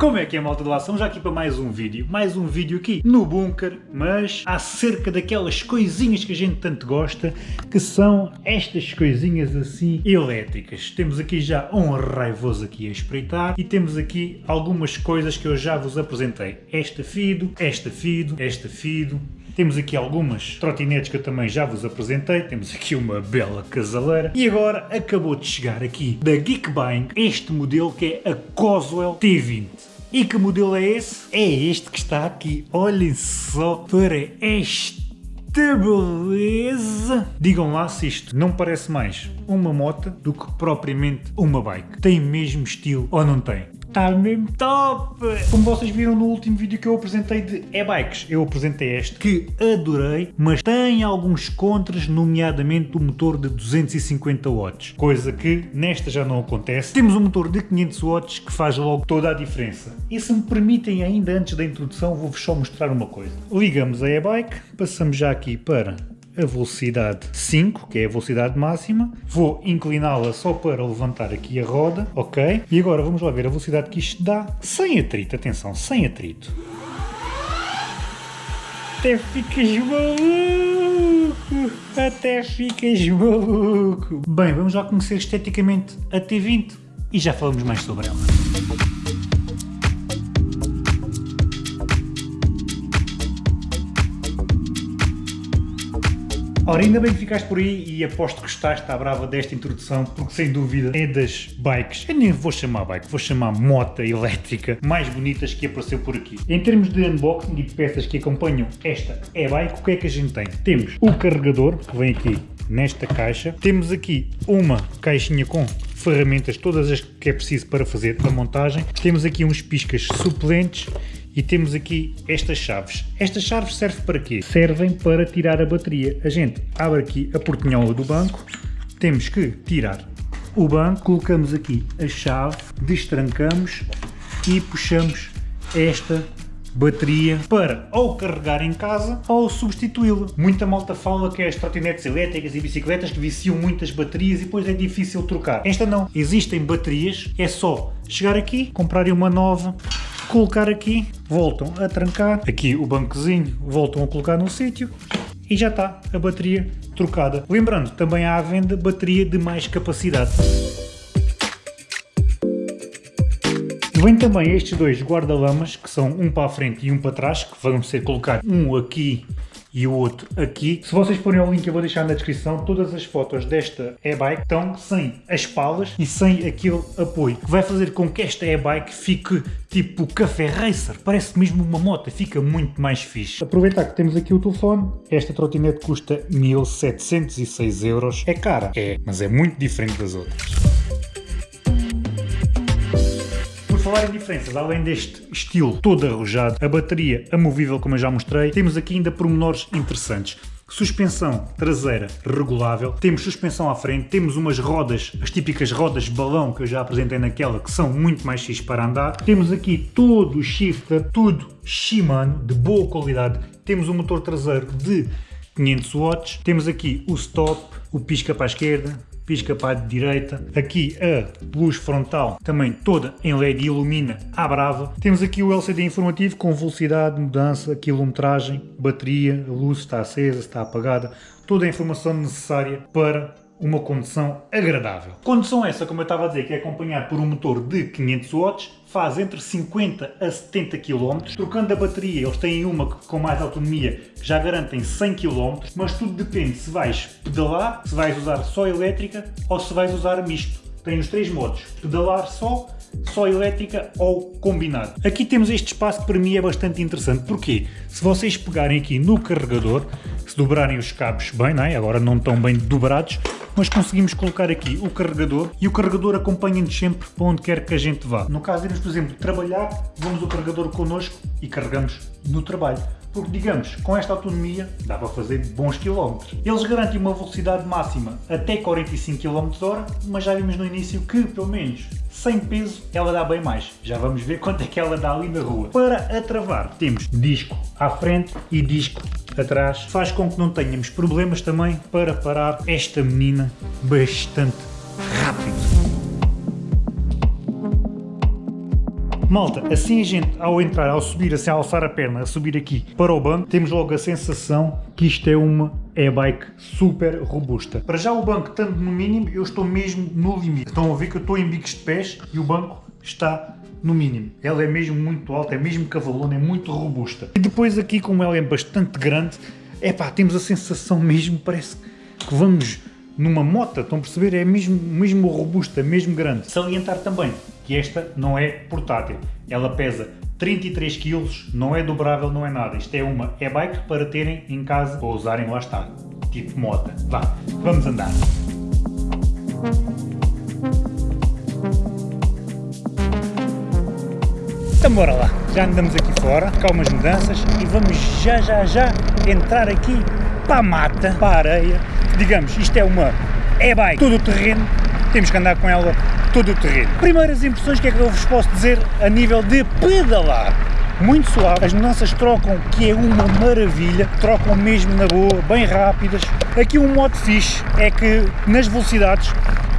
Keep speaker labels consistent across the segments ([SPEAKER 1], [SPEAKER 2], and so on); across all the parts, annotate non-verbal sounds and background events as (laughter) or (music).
[SPEAKER 1] Como é que é malta lá? Estamos já aqui para mais um vídeo, mais um vídeo aqui no bunker, mas acerca daquelas coisinhas que a gente tanto gosta, que são estas coisinhas assim elétricas. Temos aqui já um raivoso aqui a espreitar e temos aqui algumas coisas que eu já vos apresentei. Esta Fido, esta Fido, esta Fido, temos aqui algumas trotinetes que eu também já vos apresentei. Temos aqui uma bela casaleira. E agora acabou de chegar aqui da Geekbuying este modelo que é a Coswell T20. E que modelo é esse? É este que está aqui. Olhem só para esta beleza! Digam lá se isto não parece mais uma moto do que propriamente uma bike. Tem mesmo estilo ou não tem? Está mesmo top! Como vocês viram no último vídeo que eu apresentei de e-bikes, eu apresentei este que adorei, mas tem alguns contras, nomeadamente o motor de 250 watts, coisa que nesta já não acontece. Temos um motor de 500 watts que faz logo toda a diferença. E se me permitem ainda antes da introdução, vou-vos só mostrar uma coisa. Ligamos a e-bike, passamos já aqui para a velocidade 5, que é a velocidade máxima. Vou incliná-la só para levantar aqui a roda, ok? E agora vamos lá ver a velocidade que isto dá sem atrito, atenção, sem atrito. Até ficas maluco! Até ficas maluco! Bem, vamos lá conhecer esteticamente a T20 e já falamos mais sobre ela. Ora, ainda bem que ficaste por aí e aposto que gostaste à brava desta introdução, porque sem dúvida é das bikes, eu nem vou chamar bike, vou chamar moto elétrica mais bonitas que apareceu por aqui. Em termos de unboxing e de peças que acompanham esta e-bike, o que é que a gente tem? Temos o carregador, que vem aqui nesta caixa, temos aqui uma caixinha com ferramentas, todas as que é preciso para fazer a montagem, temos aqui uns piscas suplentes e temos aqui estas chaves. Estas chaves servem para quê? Servem para tirar a bateria. A gente abre aqui a portinhola do banco, temos que tirar o banco, colocamos aqui a chave, destrancamos e puxamos esta bateria para ou carregar em casa ou substituí-la. Muita malta fala que as trotinetes elétricas e bicicletas que viciam muitas baterias e depois é difícil trocar. Esta não. Existem baterias, é só chegar aqui, comprarem uma nova, colocar aqui, voltam a trancar, aqui o bancozinho voltam a colocar no sítio e já está a bateria trocada. Lembrando, também há à venda bateria de mais capacidade. Vem também estes dois guarda-lamas, que são um para a frente e um para trás, que vão ser colocar um aqui e o outro aqui. Se vocês forem ao link eu vou deixar na descrição, todas as fotos desta e-bike estão sem as palas e sem aquele apoio, que vai fazer com que esta e-bike fique tipo café racer, parece mesmo uma moto, fica muito mais fixe. Aproveitar que temos aqui o telefone, esta trotinete custa 1706 euros, é cara, é, mas é muito diferente das outras falar em diferenças, além deste estilo todo arrojado, a bateria amovível como eu já mostrei, temos aqui ainda pormenores interessantes. Suspensão traseira regulável, temos suspensão à frente, temos umas rodas, as típicas rodas balão que eu já apresentei naquela, que são muito mais fixe para andar. Temos aqui todo o shifter, tudo Shimano, de boa qualidade. Temos um motor traseiro de 500 watts, temos aqui o stop, o pisca para a esquerda, pisca para a direita. Aqui a luz frontal também toda em LED ilumina à brava. Temos aqui o LCD informativo com velocidade, mudança, quilometragem, bateria, a luz está acesa, está apagada, toda a informação necessária para uma condução agradável. Condução essa, como eu estava a dizer, que é acompanhada por um motor de 500 watts, faz entre 50 a 70 km. Trocando a bateria, eles têm uma com mais autonomia que já garantem 100 km, mas tudo depende se vais pedalar, se vais usar só elétrica ou se vais usar misto. Tem os três modos, pedalar só, só elétrica ou combinado. Aqui temos este espaço que para mim é bastante interessante, porque se vocês pegarem aqui no carregador, se dobrarem os cabos bem, não é? agora não estão bem dobrados, mas conseguimos colocar aqui o carregador e o carregador acompanha-nos sempre para onde quer que a gente vá. No caso irmos, por exemplo, trabalhar, vamos o carregador connosco e carregamos no trabalho. Porque, digamos, com esta autonomia dá para fazer bons quilómetros. Eles garantem uma velocidade máxima até 45 km h mas já vimos no início que, pelo menos, sem peso, ela dá bem mais. Já vamos ver (laughs) quanto é que ela dá ali na rua. Para a travar, temos disco à frente e disco atrás, faz com que não tenhamos problemas também para parar esta menina bastante Malta, assim a gente, ao entrar, ao subir, assim, a alçar a perna, a subir aqui para o banco, temos logo a sensação que isto é uma e-bike super robusta. Para já o banco, estando no mínimo, eu estou mesmo no limite. Estão a ver que eu estou em bicos de pés e o banco está no mínimo. Ela é mesmo muito alta, é mesmo cavalona, é muito robusta. E depois aqui, como ela é bastante grande, é pá, temos a sensação mesmo, parece que vamos numa moto, estão a perceber? É mesmo, mesmo robusta, mesmo grande. Salientar também que esta não é portátil. Ela pesa 33 kg, não é dobrável, não é nada. Isto é uma e-bike para terem em casa ou usarem lá está, tipo moto. Vá, vamos andar. Então bora lá, já andamos aqui fora, cá umas mudanças e vamos já já já entrar aqui para a mata, para a areia. Digamos, isto é uma e-bike todo o terreno, temos que andar com ela todo o terreno. Primeiras impressões, que é que eu vos posso dizer a nível de pedalar? Muito suave, as mudanças trocam, que é uma maravilha, trocam mesmo na boa, bem rápidas. Aqui um modo fixe é que nas velocidades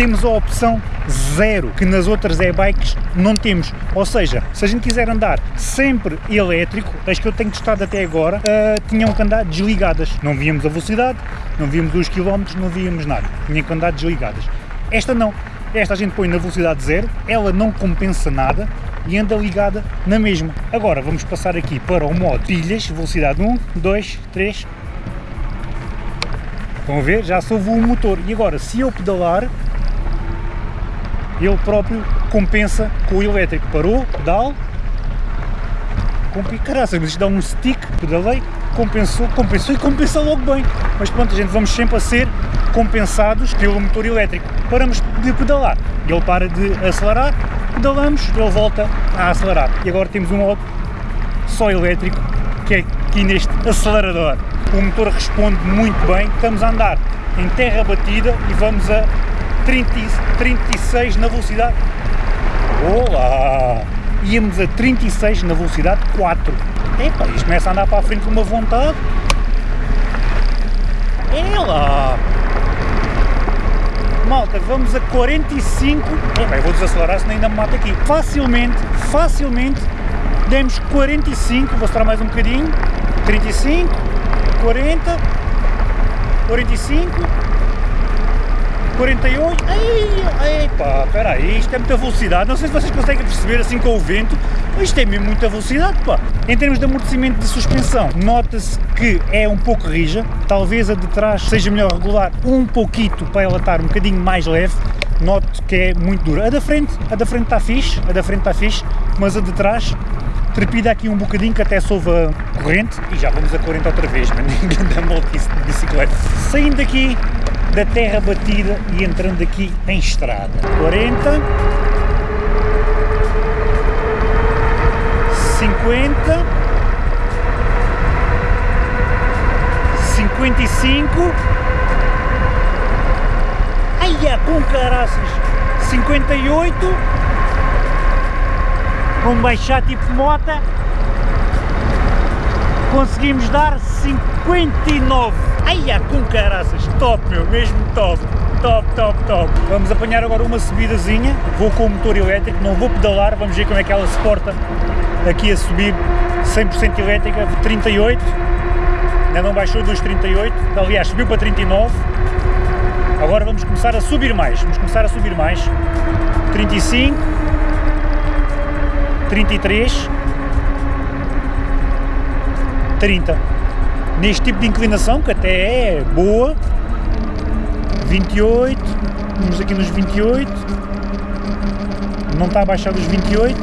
[SPEAKER 1] temos a opção zero, que nas outras e-bikes não temos. Ou seja, se a gente quiser andar sempre elétrico, as que eu tenho testado até agora, uh, tinham que andar desligadas. Não víamos a velocidade, não víamos os quilómetros, não víamos nada. Tinham que andar desligadas. Esta não. Esta a gente põe na velocidade zero, ela não compensa nada e anda ligada na mesma. Agora vamos passar aqui para o modo pilhas, velocidade 1, 2, 3. Estão a ver? Já soube o motor. E agora, se eu pedalar, ele próprio compensa com o elétrico. Parou, pedal, com que caraças, mas isto dá um stick, pedalei, compensou, compensou e compensa logo bem. Mas pronto, a gente vamos sempre a ser compensados pelo motor elétrico. Paramos de pedalar, ele para de acelerar, pedalamos, ele volta a acelerar. E agora temos um modo só elétrico, que é aqui neste acelerador. O motor responde muito bem, estamos a andar em terra batida e vamos a 30, 36 na velocidade. Olá! Íamos a 36 na velocidade 4. Epa, isto começa a andar para a frente com uma vontade. Lá! malta, vamos a 45, é, eu vou desacelerar senão ainda me mata aqui, facilmente, facilmente, demos 45, vou mostrar mais um bocadinho, 35, 40, 45, 48, ai, pá, espera aí, isto é muita velocidade, não sei se vocês conseguem perceber assim com o vento, isto é mesmo muita velocidade, pá. Em termos de amortecimento de suspensão, nota-se que é um pouco rija, talvez a de trás seja melhor regular um pouquito para ela estar um bocadinho mais leve, noto que é muito dura. A da frente, a da frente está fixe, a da frente está fixe, mas a de trás trepida aqui um bocadinho que até soube a corrente e já vamos a 40 outra vez, mas ninguém dá volta de bicicleta. Saindo daqui, da terra batida e entrando aqui em estrada. 40, 50, 55, ai com caraças, 58, vamos baixar tipo mota, conseguimos dar 59. Ai, com caraças, top meu, mesmo top, top, top, top. Vamos apanhar agora uma subidazinha, vou com o motor elétrico, não vou pedalar, vamos ver como é que ela se porta aqui a subir. 100% elétrica, 38, ainda não baixou dos 38, aliás subiu para 39, agora vamos começar a subir mais, vamos começar a subir mais, 35, 33, 30 neste tipo de inclinação, que até é boa, 28, vamos aqui nos 28, não está a baixar dos 28,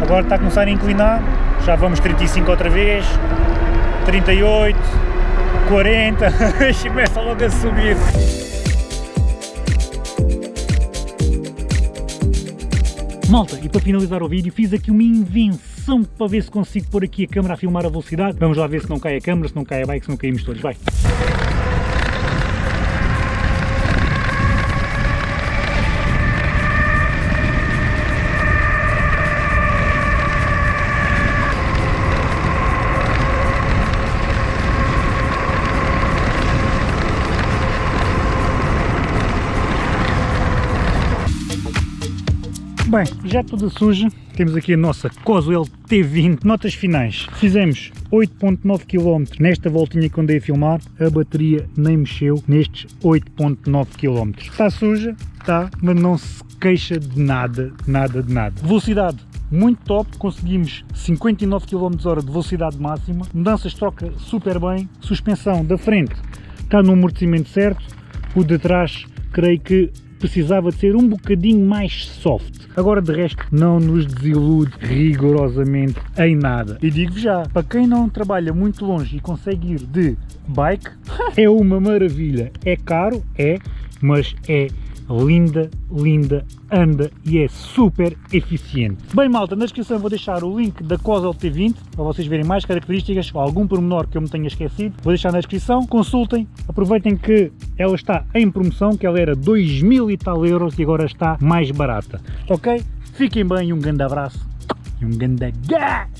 [SPEAKER 1] agora está a começar a inclinar, já vamos 35 outra vez, 38, 40, começa logo a subir. Malta, e para finalizar o vídeo fiz aqui uma invenção para ver se consigo pôr aqui a câmera a filmar a velocidade. Vamos lá ver se não cai a câmera, se não cai a bike, se não caímos todos. Vai! Já toda suja, temos aqui a nossa Coswell T20. Notas finais. Fizemos 8.9 km nesta voltinha que andei a filmar. A bateria nem mexeu nestes 8.9 km. Está suja? Está, mas não se queixa de nada, nada de nada. Velocidade muito top, conseguimos 59 km h de velocidade máxima, mudanças troca super bem, suspensão da frente está no amortecimento certo, o de trás creio que precisava de ser um bocadinho mais soft. Agora de resto não nos desilude rigorosamente em nada. E digo já, para quem não trabalha muito longe e consegue ir de bike, (laughs) é uma maravilha. É caro, é, mas é linda, linda, anda e é super eficiente. Bem malta, na descrição vou deixar o link da Cosel T20 para vocês verem mais características ou algum pormenor que eu me tenha esquecido. Vou deixar na descrição, consultem, aproveitem que ela está em promoção, que ela era 2 mil e tal euros e agora está mais barata. Ok? Fiquem bem, um grande abraço e um grande gás!